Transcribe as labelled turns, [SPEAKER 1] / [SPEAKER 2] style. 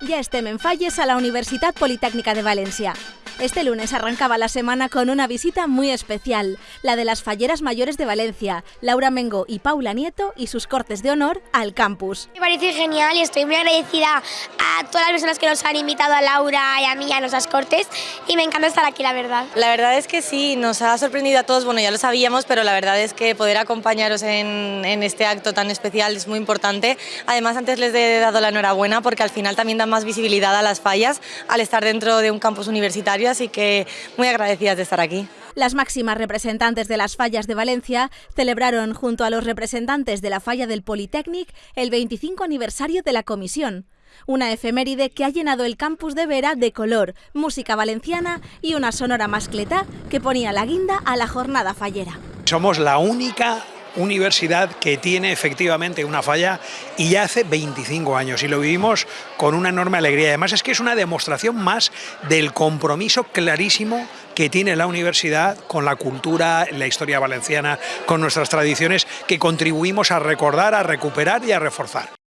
[SPEAKER 1] Ja estem en falles a la Universitat Politécnica de Valencia. Este lunes arrancaba la semana con una visita muy especial, la de las falleras mayores de Valencia, Laura Mengo y Paula Nieto y sus cortes de honor al campus.
[SPEAKER 2] Me parece genial y estoy muy agradecida todas las personas que nos han invitado a Laura y a mí a nuestras cortes y me encanta estar aquí, la verdad.
[SPEAKER 3] La verdad es que sí, nos ha sorprendido a todos, bueno ya lo sabíamos, pero la verdad es que poder acompañaros en, en este acto tan especial es muy importante. Además antes les he dado la enhorabuena porque al final también da más visibilidad a las fallas al estar dentro de un campus universitario así que muy agradecidas de estar aquí.
[SPEAKER 1] Las máximas representantes de las fallas de Valencia celebraron junto a los representantes de la falla del Politécnic el 25 aniversario de la comisión. Una efeméride que ha llenado el campus de Vera de color, música valenciana y una sonora mascleta que ponía la guinda a la jornada fallera.
[SPEAKER 4] Somos la única universidad que tiene efectivamente una falla y ya hace 25 años y lo vivimos con una enorme alegría. Además es que es una demostración más del compromiso clarísimo que tiene la universidad con la cultura, la historia valenciana, con nuestras tradiciones que contribuimos a recordar, a recuperar y a reforzar.